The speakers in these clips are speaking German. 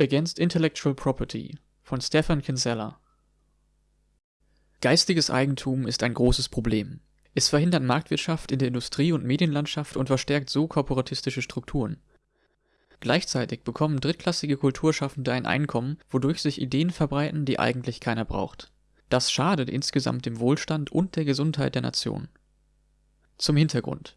Against Intellectual Property von Stephan Kinsella Geistiges Eigentum ist ein großes Problem. Es verhindert Marktwirtschaft in der Industrie und Medienlandschaft und verstärkt so korporatistische Strukturen. Gleichzeitig bekommen drittklassige Kulturschaffende ein Einkommen, wodurch sich Ideen verbreiten, die eigentlich keiner braucht. Das schadet insgesamt dem Wohlstand und der Gesundheit der Nation. Zum Hintergrund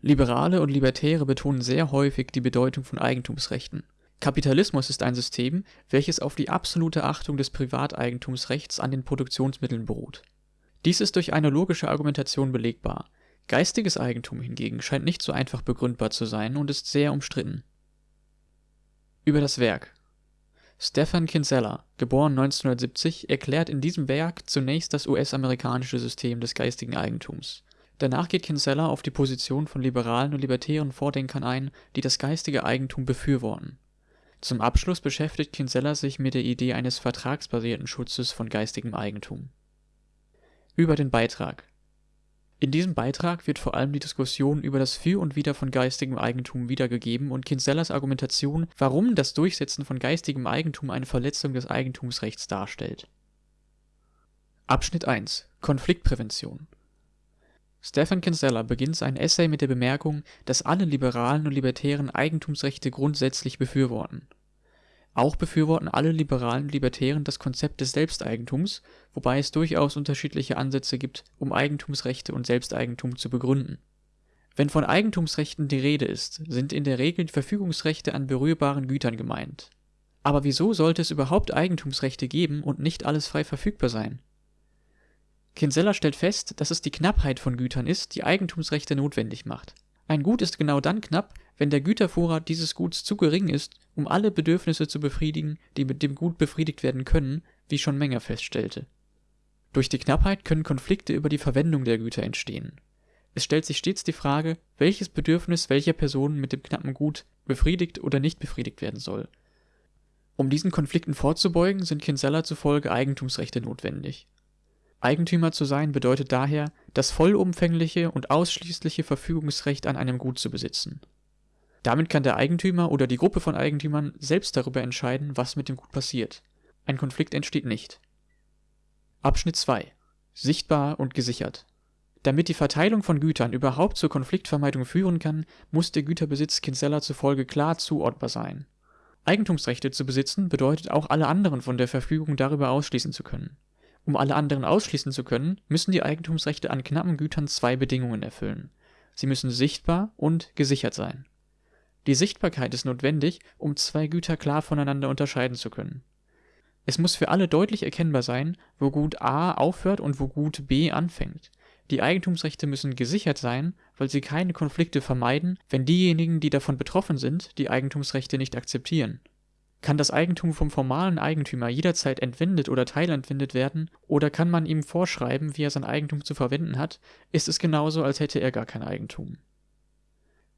Liberale und Libertäre betonen sehr häufig die Bedeutung von Eigentumsrechten. Kapitalismus ist ein System, welches auf die absolute Achtung des Privateigentumsrechts an den Produktionsmitteln beruht. Dies ist durch eine logische Argumentation belegbar. Geistiges Eigentum hingegen scheint nicht so einfach begründbar zu sein und ist sehr umstritten. Über das Werk Stephan Kinsella, geboren 1970, erklärt in diesem Werk zunächst das US-amerikanische System des geistigen Eigentums Danach geht Kinsella auf die Position von liberalen und libertären Vordenkern ein, die das geistige Eigentum befürworten. Zum Abschluss beschäftigt Kinsella sich mit der Idee eines vertragsbasierten Schutzes von geistigem Eigentum. Über den Beitrag In diesem Beitrag wird vor allem die Diskussion über das Für und Wider von geistigem Eigentum wiedergegeben und Kinsellas Argumentation, warum das Durchsetzen von geistigem Eigentum eine Verletzung des Eigentumsrechts darstellt. Abschnitt 1 Konfliktprävention Stephan Kinsella beginnt sein Essay mit der Bemerkung, dass alle Liberalen und Libertären Eigentumsrechte grundsätzlich befürworten. Auch befürworten alle Liberalen und Libertären das Konzept des Selbsteigentums, wobei es durchaus unterschiedliche Ansätze gibt, um Eigentumsrechte und Selbsteigentum zu begründen. Wenn von Eigentumsrechten die Rede ist, sind in der Regel Verfügungsrechte an berührbaren Gütern gemeint. Aber wieso sollte es überhaupt Eigentumsrechte geben und nicht alles frei verfügbar sein Kinsella stellt fest, dass es die Knappheit von Gütern ist, die Eigentumsrechte notwendig macht. Ein Gut ist genau dann knapp, wenn der Gütervorrat dieses Guts zu gering ist, um alle Bedürfnisse zu befriedigen, die mit dem Gut befriedigt werden können, wie schon Menger feststellte. Durch die Knappheit können Konflikte über die Verwendung der Güter entstehen. Es stellt sich stets die Frage, welches Bedürfnis welcher Person mit dem knappen Gut befriedigt oder nicht befriedigt werden soll. Um diesen Konflikten vorzubeugen, sind Kinsella zufolge Eigentumsrechte notwendig Eigentümer zu sein bedeutet daher, das vollumfängliche und ausschließliche Verfügungsrecht an einem Gut zu besitzen. Damit kann der Eigentümer oder die Gruppe von Eigentümern selbst darüber entscheiden, was mit dem Gut passiert. Ein Konflikt entsteht nicht. Abschnitt 2 Sichtbar und gesichert Damit die Verteilung von Gütern überhaupt zur Konfliktvermeidung führen kann, muss der Güterbesitz Kinsella zufolge klar zuordbar sein. Eigentumsrechte zu besitzen bedeutet auch alle anderen von der Verfügung darüber ausschließen zu können um alle anderen ausschließen zu können, müssen die Eigentumsrechte an knappen Gütern zwei Bedingungen erfüllen. Sie müssen sichtbar und gesichert sein. Die Sichtbarkeit ist notwendig, um zwei Güter klar voneinander unterscheiden zu können. Es muss für alle deutlich erkennbar sein, wo Gut A aufhört und wo Gut B anfängt. Die Eigentumsrechte müssen gesichert sein, weil sie keine Konflikte vermeiden, wenn diejenigen, die davon betroffen sind, die Eigentumsrechte nicht akzeptieren kann das Eigentum vom formalen Eigentümer jederzeit entwendet oder teilentwendet werden, oder kann man ihm vorschreiben, wie er sein Eigentum zu verwenden hat, ist es genauso, als hätte er gar kein Eigentum.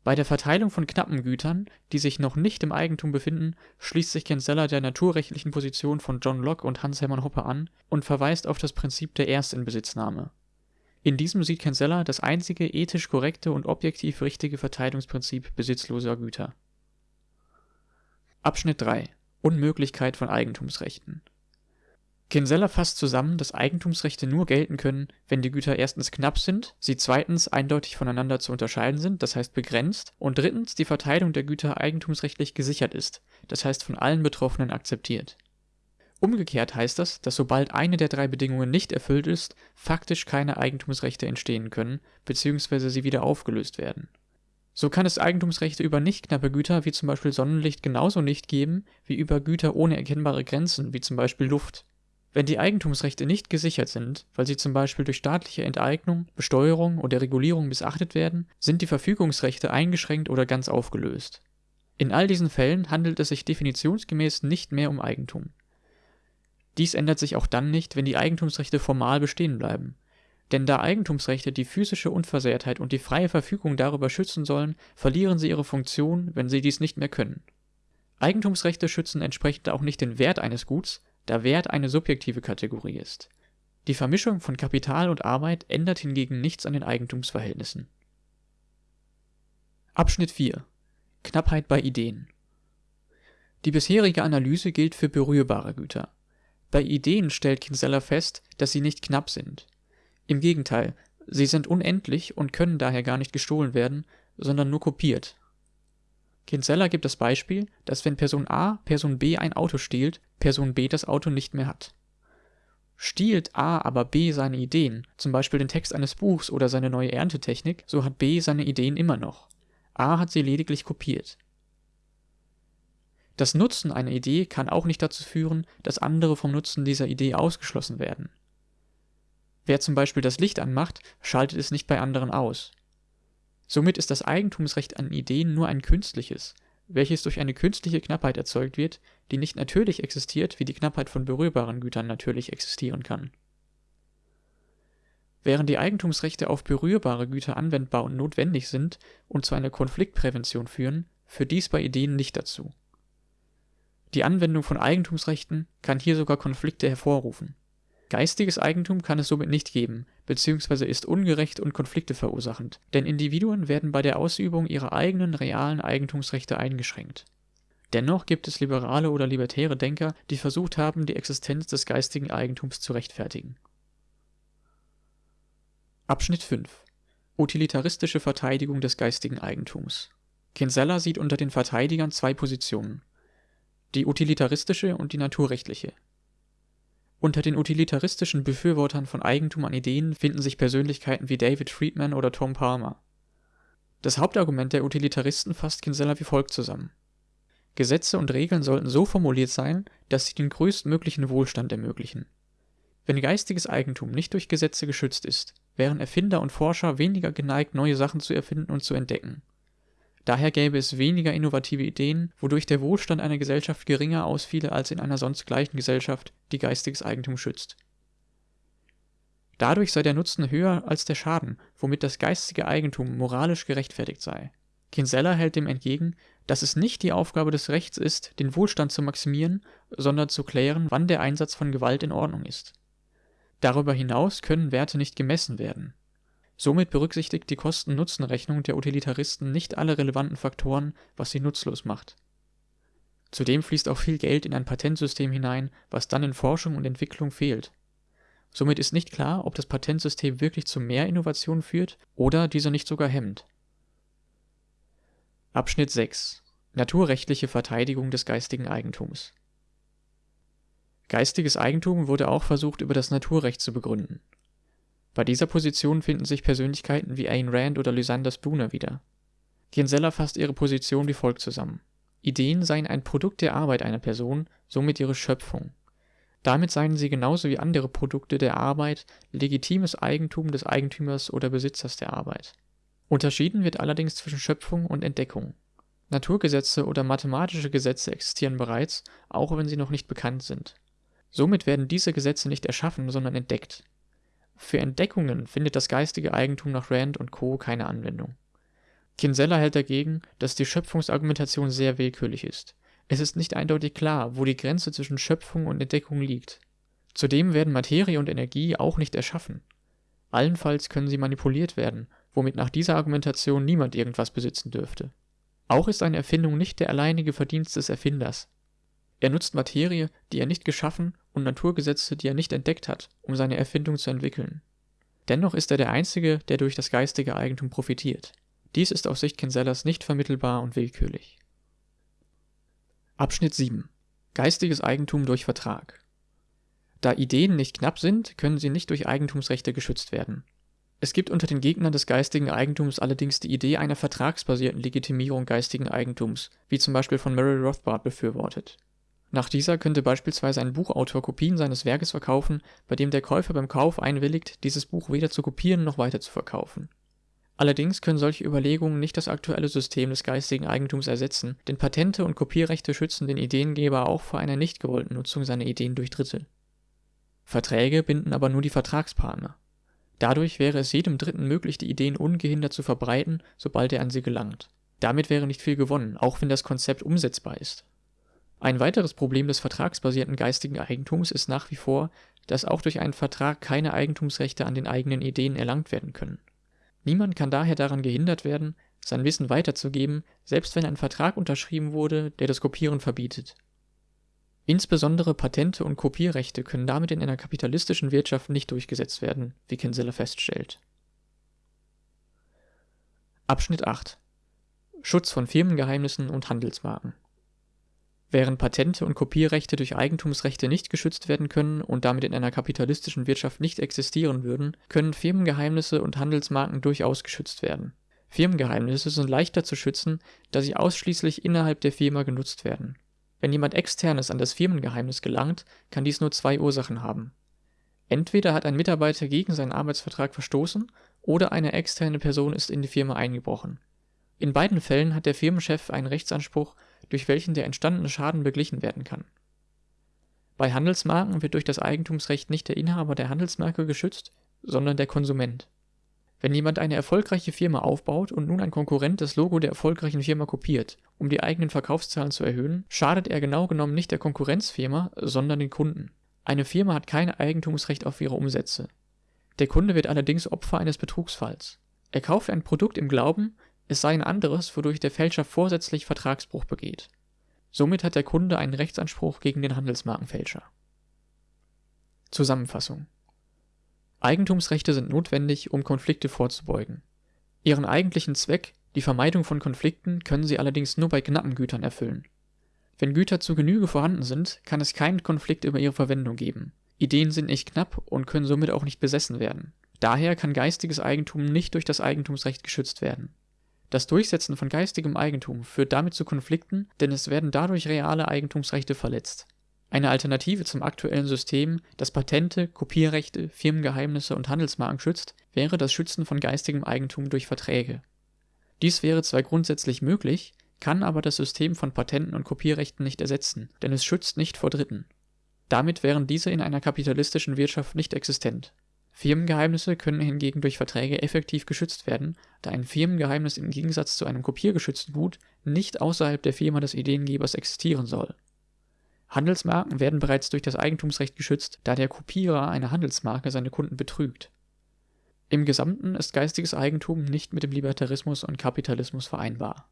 Bei der Verteilung von knappen Gütern, die sich noch nicht im Eigentum befinden, schließt sich Kinsella der naturrechtlichen Position von John Locke und Hans Hermann Hoppe an und verweist auf das Prinzip der Erstinbesitznahme. In diesem sieht Kinsella das einzige ethisch korrekte und objektiv richtige Verteilungsprinzip besitzloser Güter. Abschnitt 3 Unmöglichkeit von Eigentumsrechten. Kinsella fasst zusammen, dass Eigentumsrechte nur gelten können, wenn die Güter erstens knapp sind, sie zweitens eindeutig voneinander zu unterscheiden sind, das heißt begrenzt, und drittens die Verteilung der Güter eigentumsrechtlich gesichert ist, das heißt von allen Betroffenen akzeptiert. Umgekehrt heißt das, dass sobald eine der drei Bedingungen nicht erfüllt ist, faktisch keine Eigentumsrechte entstehen können bzw. sie wieder aufgelöst werden so kann es Eigentumsrechte über nicht knappe Güter wie zum Beispiel Sonnenlicht genauso nicht geben wie über Güter ohne erkennbare Grenzen wie zum Beispiel Luft. Wenn die Eigentumsrechte nicht gesichert sind, weil sie zum Beispiel durch staatliche Enteignung, Besteuerung oder Regulierung missachtet werden, sind die Verfügungsrechte eingeschränkt oder ganz aufgelöst. In all diesen Fällen handelt es sich definitionsgemäß nicht mehr um Eigentum. Dies ändert sich auch dann nicht, wenn die Eigentumsrechte formal bestehen bleiben denn da Eigentumsrechte die physische Unversehrtheit und die freie Verfügung darüber schützen sollen, verlieren sie ihre Funktion, wenn sie dies nicht mehr können. Eigentumsrechte schützen entsprechend auch nicht den Wert eines Guts, da Wert eine subjektive Kategorie ist. Die Vermischung von Kapital und Arbeit ändert hingegen nichts an den Eigentumsverhältnissen. Abschnitt 4 Knappheit bei Ideen Die bisherige Analyse gilt für berührbare Güter. Bei Ideen stellt Kinsella fest, dass sie nicht knapp sind. Im Gegenteil, sie sind unendlich und können daher gar nicht gestohlen werden, sondern nur kopiert. Kinsella gibt das Beispiel, dass wenn Person A Person B ein Auto stiehlt, Person B das Auto nicht mehr hat. Stiehlt A aber B seine Ideen, zum Beispiel den Text eines Buchs oder seine neue Erntetechnik, so hat B seine Ideen immer noch. A hat sie lediglich kopiert. Das Nutzen einer Idee kann auch nicht dazu führen, dass andere vom Nutzen dieser Idee ausgeschlossen werden. Wer zum Beispiel das Licht anmacht, schaltet es nicht bei anderen aus. Somit ist das Eigentumsrecht an Ideen nur ein künstliches, welches durch eine künstliche Knappheit erzeugt wird, die nicht natürlich existiert, wie die Knappheit von berührbaren Gütern natürlich existieren kann. Während die Eigentumsrechte auf berührbare Güter anwendbar und notwendig sind und zu einer Konfliktprävention führen, führt dies bei Ideen nicht dazu. Die Anwendung von Eigentumsrechten kann hier sogar Konflikte hervorrufen. Geistiges Eigentum kann es somit nicht geben, bzw. ist ungerecht und Konflikte verursachend, denn Individuen werden bei der Ausübung ihrer eigenen realen Eigentumsrechte eingeschränkt. Dennoch gibt es liberale oder libertäre Denker, die versucht haben, die Existenz des geistigen Eigentums zu rechtfertigen. Abschnitt 5 Utilitaristische Verteidigung des geistigen Eigentums Kinsella sieht unter den Verteidigern zwei Positionen die utilitaristische und die naturrechtliche. Unter den utilitaristischen Befürwortern von Eigentum an Ideen finden sich Persönlichkeiten wie David Friedman oder Tom Palmer. Das Hauptargument der Utilitaristen fasst Kinsella wie folgt zusammen: Gesetze und Regeln sollten so formuliert sein, dass sie den größtmöglichen Wohlstand ermöglichen. Wenn geistiges Eigentum nicht durch Gesetze geschützt ist, wären Erfinder und Forscher weniger geneigt, neue Sachen zu erfinden und zu entdecken Daher gäbe es weniger innovative Ideen, wodurch der Wohlstand einer Gesellschaft geringer ausfiele als in einer sonst gleichen Gesellschaft, die geistiges Eigentum schützt. Dadurch sei der Nutzen höher als der Schaden, womit das geistige Eigentum moralisch gerechtfertigt sei. Kinsella hält dem entgegen, dass es nicht die Aufgabe des Rechts ist, den Wohlstand zu maximieren, sondern zu klären, wann der Einsatz von Gewalt in Ordnung ist. Darüber hinaus können Werte nicht gemessen werden Somit berücksichtigt die Kosten-Nutzen-Rechnung der Utilitaristen nicht alle relevanten Faktoren, was sie nutzlos macht. Zudem fließt auch viel Geld in ein Patentsystem hinein, was dann in Forschung und Entwicklung fehlt. Somit ist nicht klar, ob das Patentsystem wirklich zu mehr Innovation führt oder diese nicht sogar hemmt. Abschnitt 6 Naturrechtliche Verteidigung des geistigen Eigentums Geistiges Eigentum wurde auch versucht über das Naturrecht zu begründen bei dieser Position finden sich Persönlichkeiten wie Ayn Rand oder Lysander Spooner wieder. Kinsella fasst ihre Position wie folgt zusammen: Ideen seien ein Produkt der Arbeit einer Person, somit ihre Schöpfung. Damit seien sie genauso wie andere Produkte der Arbeit legitimes Eigentum des Eigentümers oder Besitzers der Arbeit. Unterschieden wird allerdings zwischen Schöpfung und Entdeckung. Naturgesetze oder mathematische Gesetze existieren bereits, auch wenn sie noch nicht bekannt sind. Somit werden diese Gesetze nicht erschaffen, sondern entdeckt für Entdeckungen findet das geistige Eigentum nach Rand und Co. keine Anwendung. Kinsella hält dagegen, dass die Schöpfungsargumentation sehr willkürlich ist. Es ist nicht eindeutig klar, wo die Grenze zwischen Schöpfung und Entdeckung liegt. Zudem werden Materie und Energie auch nicht erschaffen. Allenfalls können sie manipuliert werden, womit nach dieser Argumentation niemand irgendwas besitzen dürfte. Auch ist eine Erfindung nicht der alleinige Verdienst des Erfinders. Er nutzt Materie, die er nicht geschaffen, und Naturgesetze, die er nicht entdeckt hat, um seine Erfindung zu entwickeln. Dennoch ist er der Einzige, der durch das geistige Eigentum profitiert. Dies ist aus Sicht Kinsellas nicht vermittelbar und willkürlich. Abschnitt 7 Geistiges Eigentum durch Vertrag Da Ideen nicht knapp sind, können sie nicht durch Eigentumsrechte geschützt werden. Es gibt unter den Gegnern des geistigen Eigentums allerdings die Idee einer vertragsbasierten Legitimierung geistigen Eigentums, wie zum Beispiel von Murray Rothbard befürwortet nach dieser könnte beispielsweise ein Buchautor Kopien seines Werkes verkaufen, bei dem der Käufer beim Kauf einwilligt, dieses Buch weder zu kopieren noch weiterzuverkaufen. Allerdings können solche Überlegungen nicht das aktuelle System des geistigen Eigentums ersetzen, denn Patente und Kopierrechte schützen den Ideengeber auch vor einer nicht gewollten Nutzung seiner Ideen durch Dritte. Verträge binden aber nur die Vertragspartner. Dadurch wäre es jedem Dritten möglich, die Ideen ungehindert zu verbreiten, sobald er an sie gelangt. Damit wäre nicht viel gewonnen, auch wenn das Konzept umsetzbar ist. Ein weiteres Problem des vertragsbasierten geistigen Eigentums ist nach wie vor, dass auch durch einen Vertrag keine Eigentumsrechte an den eigenen Ideen erlangt werden können. Niemand kann daher daran gehindert werden, sein Wissen weiterzugeben, selbst wenn ein Vertrag unterschrieben wurde, der das Kopieren verbietet. Insbesondere Patente und Kopierrechte können damit in einer kapitalistischen Wirtschaft nicht durchgesetzt werden, wie Kinsella feststellt. Abschnitt 8 Schutz von Firmengeheimnissen und Handelsmarken Während Patente und Kopierrechte durch Eigentumsrechte nicht geschützt werden können und damit in einer kapitalistischen Wirtschaft nicht existieren würden, können Firmengeheimnisse und Handelsmarken durchaus geschützt werden. Firmengeheimnisse sind leichter zu schützen, da sie ausschließlich innerhalb der Firma genutzt werden. Wenn jemand Externes an das Firmengeheimnis gelangt, kann dies nur zwei Ursachen haben. Entweder hat ein Mitarbeiter gegen seinen Arbeitsvertrag verstoßen oder eine externe Person ist in die Firma eingebrochen. In beiden Fällen hat der Firmenchef einen Rechtsanspruch, durch welchen der entstandene Schaden beglichen werden kann. Bei Handelsmarken wird durch das Eigentumsrecht nicht der Inhaber der Handelsmarke geschützt, sondern der Konsument. Wenn jemand eine erfolgreiche Firma aufbaut und nun ein Konkurrent das Logo der erfolgreichen Firma kopiert, um die eigenen Verkaufszahlen zu erhöhen, schadet er genau genommen nicht der Konkurrenzfirma, sondern den Kunden. Eine Firma hat kein Eigentumsrecht auf ihre Umsätze. Der Kunde wird allerdings Opfer eines Betrugsfalls. Er kauft ein Produkt im Glauben, es sei ein anderes, wodurch der Fälscher vorsätzlich Vertragsbruch begeht. Somit hat der Kunde einen Rechtsanspruch gegen den Handelsmarkenfälscher. Zusammenfassung Eigentumsrechte sind notwendig, um Konflikte vorzubeugen. Ihren eigentlichen Zweck, die Vermeidung von Konflikten, können sie allerdings nur bei knappen Gütern erfüllen. Wenn Güter zu Genüge vorhanden sind, kann es keinen Konflikt über ihre Verwendung geben. Ideen sind nicht knapp und können somit auch nicht besessen werden. Daher kann geistiges Eigentum nicht durch das Eigentumsrecht geschützt werden. Das Durchsetzen von geistigem Eigentum führt damit zu Konflikten, denn es werden dadurch reale Eigentumsrechte verletzt. Eine Alternative zum aktuellen System, das Patente, Kopierrechte, Firmengeheimnisse und Handelsmarken schützt, wäre das Schützen von geistigem Eigentum durch Verträge. Dies wäre zwar grundsätzlich möglich, kann aber das System von Patenten und Kopierrechten nicht ersetzen, denn es schützt nicht vor Dritten. Damit wären diese in einer kapitalistischen Wirtschaft nicht existent. Firmengeheimnisse können hingegen durch Verträge effektiv geschützt werden, da ein Firmengeheimnis im Gegensatz zu einem kopiergeschützten Gut nicht außerhalb der Firma des Ideengebers existieren soll. Handelsmarken werden bereits durch das Eigentumsrecht geschützt, da der Kopierer einer Handelsmarke seine Kunden betrügt. Im Gesamten ist geistiges Eigentum nicht mit dem Libertarismus und Kapitalismus vereinbar.